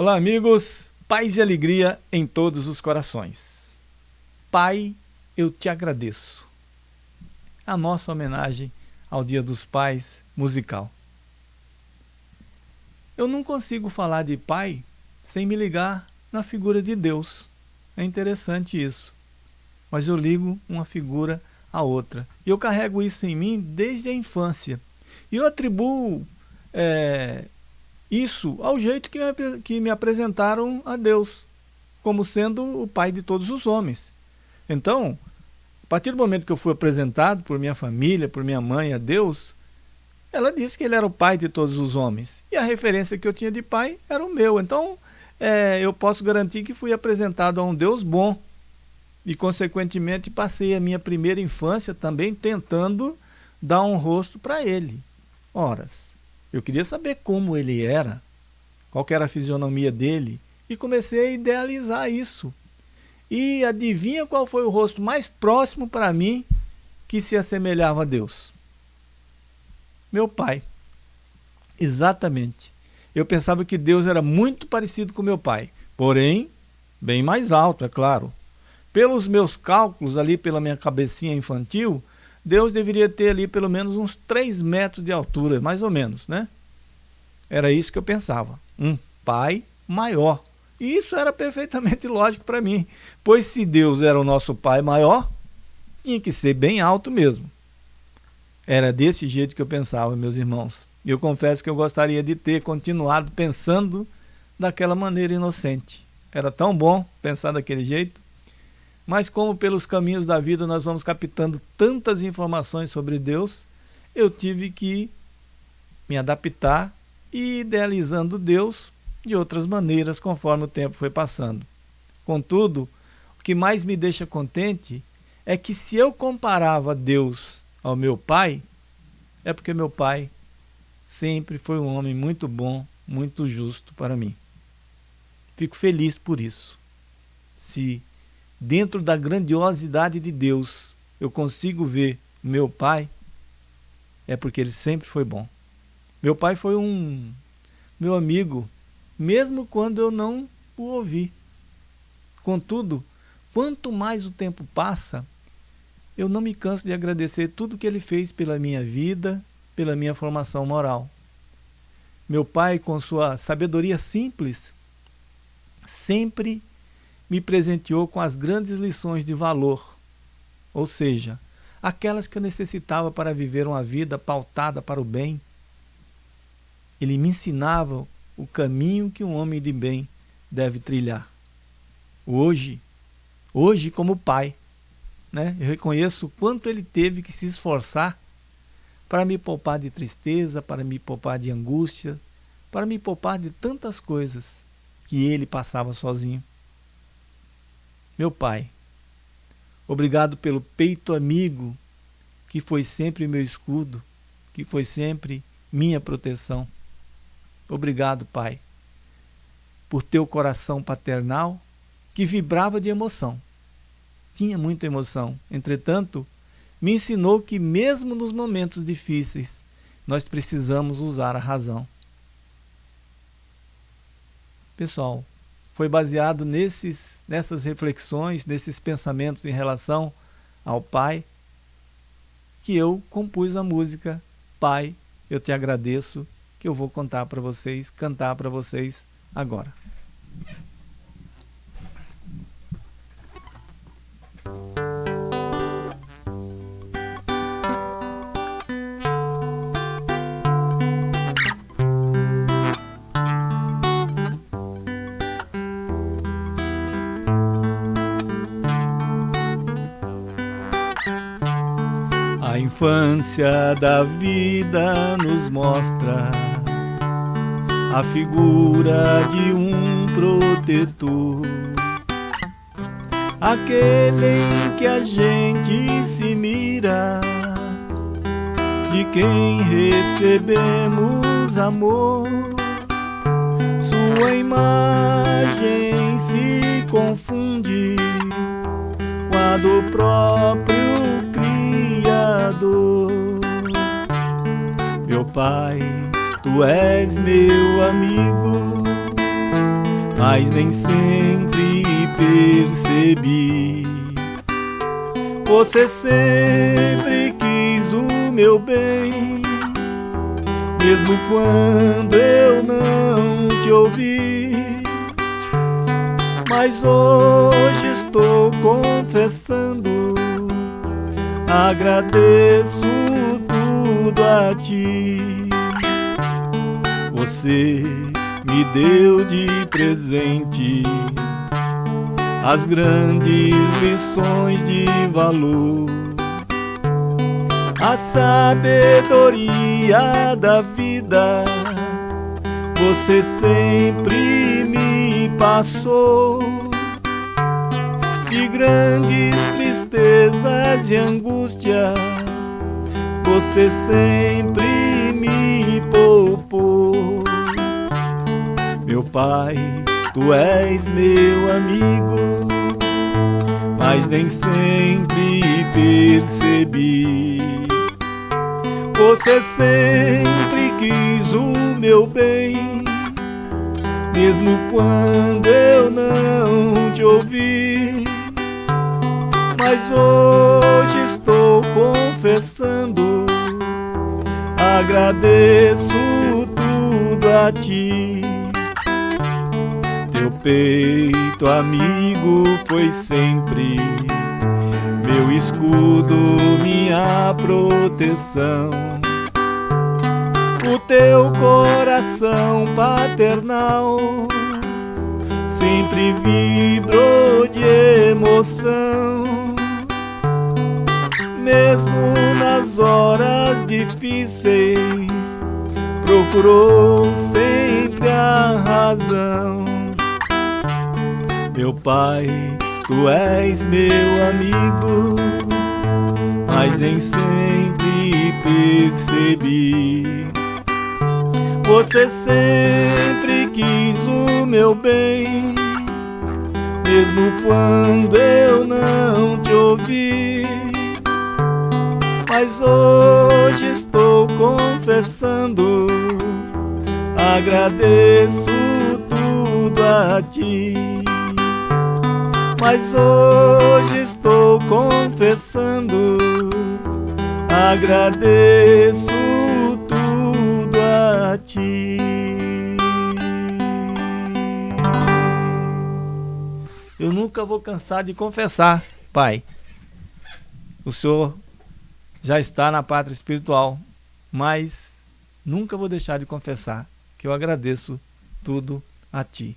Olá, amigos. Paz e alegria em todos os corações. Pai, eu te agradeço. A nossa homenagem ao Dia dos Pais musical. Eu não consigo falar de pai sem me ligar na figura de Deus. É interessante isso. Mas eu ligo uma figura à outra. E eu carrego isso em mim desde a infância. E eu atribuo é, isso ao jeito que me, que me apresentaram a Deus, como sendo o pai de todos os homens. Então, a partir do momento que eu fui apresentado por minha família, por minha mãe a Deus, ela disse que ele era o pai de todos os homens. E a referência que eu tinha de pai era o meu. Então, é, eu posso garantir que fui apresentado a um Deus bom. E, consequentemente, passei a minha primeira infância também tentando dar um rosto para ele. Horas. Eu queria saber como ele era, qual era a fisionomia dele, e comecei a idealizar isso. E adivinha qual foi o rosto mais próximo para mim que se assemelhava a Deus? Meu pai. Exatamente. Eu pensava que Deus era muito parecido com meu pai, porém, bem mais alto, é claro. Pelos meus cálculos ali, pela minha cabecinha infantil, Deus deveria ter ali pelo menos uns 3 metros de altura, mais ou menos, né? Era isso que eu pensava. Um pai maior. E isso era perfeitamente lógico para mim, pois se Deus era o nosso pai maior, tinha que ser bem alto mesmo. Era desse jeito que eu pensava, meus irmãos. E eu confesso que eu gostaria de ter continuado pensando daquela maneira inocente. Era tão bom pensar daquele jeito. Mas como pelos caminhos da vida nós vamos captando tantas informações sobre Deus, eu tive que me adaptar e idealizando Deus de outras maneiras conforme o tempo foi passando. Contudo, o que mais me deixa contente é que se eu comparava Deus ao meu pai, é porque meu pai sempre foi um homem muito bom, muito justo para mim. Fico feliz por isso. Se dentro da grandiosidade de Deus, eu consigo ver meu pai, é porque ele sempre foi bom. Meu pai foi um meu amigo, mesmo quando eu não o ouvi. Contudo, quanto mais o tempo passa, eu não me canso de agradecer tudo que ele fez pela minha vida, pela minha formação moral. Meu pai, com sua sabedoria simples, sempre me presenteou com as grandes lições de valor, ou seja, aquelas que eu necessitava para viver uma vida pautada para o bem. Ele me ensinava o caminho que um homem de bem deve trilhar. Hoje, hoje como pai, né, eu reconheço o quanto ele teve que se esforçar para me poupar de tristeza, para me poupar de angústia, para me poupar de tantas coisas que ele passava sozinho. Meu Pai, obrigado pelo peito amigo que foi sempre meu escudo, que foi sempre minha proteção. Obrigado, Pai, por teu coração paternal que vibrava de emoção. Tinha muita emoção, entretanto, me ensinou que mesmo nos momentos difíceis, nós precisamos usar a razão. Pessoal, foi baseado nesses, nessas reflexões, nesses pensamentos em relação ao Pai, que eu compus a música Pai, eu te agradeço, que eu vou contar para vocês, cantar para vocês agora. Infância da vida nos mostra a figura de um protetor, aquele em que a gente se mira, de quem recebemos amor. Sua imagem se confunde com a do próprio Meu Pai, Tu és meu amigo, mas nem sempre percebi. Você sempre quis o meu bem, mesmo quando eu não te ouvi. Mas hoje estou confessando, agradeço tudo a ti. Você me deu de presente as grandes lições de valor, a sabedoria da vida. Você sempre me passou de grandes tristezas e angústias. Você sempre me poupou, meu Pai Tu és meu amigo, mas nem sempre percebi. Você sempre quis o meu bem, mesmo quando eu não te ouvi. Mas hoje estou confessando, agradeço tudo a ti. Teu peito amigo foi sempre meu escudo, minha proteção. O teu coração paternal sempre vibrou de emoção. Mesmo nas horas difíceis, procurou sempre a razão. Meu Pai, Tu és meu amigo, mas nem sempre percebi. Você sempre quis o meu bem, mesmo quando eu não te ouvi. Mas hoje estou confessando, agradeço tudo a ti mas hoje estou confessando, agradeço tudo a ti. Eu nunca vou cansar de confessar, Pai. O Senhor já está na pátria espiritual, mas nunca vou deixar de confessar que eu agradeço tudo a Ti.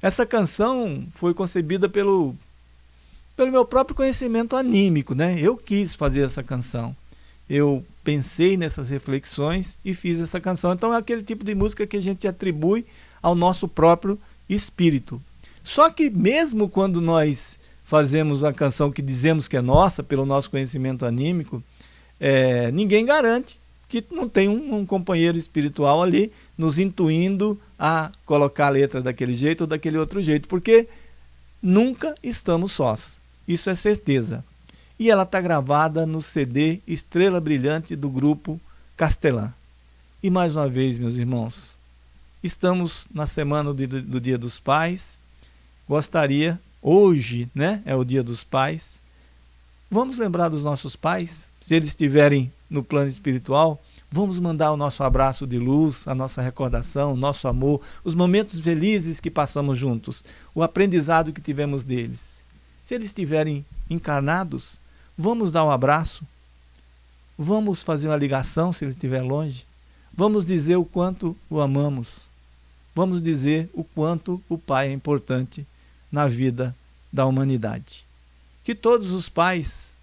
Essa canção foi concebida pelo, pelo meu próprio conhecimento anímico, né? Eu quis fazer essa canção. Eu pensei nessas reflexões e fiz essa canção. Então é aquele tipo de música que a gente atribui ao nosso próprio espírito. Só que mesmo quando nós fazemos a canção que dizemos que é nossa, pelo nosso conhecimento anímico, é, ninguém garante que não tem um, um, companheiro espiritual ali nos intuindo a colocar a letra daquele jeito ou daquele outro jeito, porque nunca estamos sós. Isso é certeza. E ela está gravada no CD Estrela Brilhante do grupo Castelã. E mais uma vez, meus irmãos, estamos na semana do, do Dia dos Pais. Gostaria, hoje né, é o Dia dos Pais, vamos lembrar dos nossos pais, se eles estiverem no plano espiritual, vamos mandar o nosso abraço de luz, a nossa recordação, o nosso amor, os momentos felizes que passamos juntos, o aprendizado que tivemos deles. Se eles estiverem encarnados, vamos dar um abraço, vamos fazer uma ligação se ele estiver longe, vamos dizer o quanto o amamos, vamos dizer o quanto o Pai é importante na vida da humanidade. Que todos os pais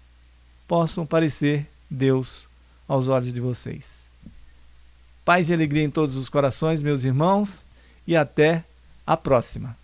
possam parecer Deus aos olhos de vocês. Paz e alegria em todos os corações, meus irmãos, e até a próxima.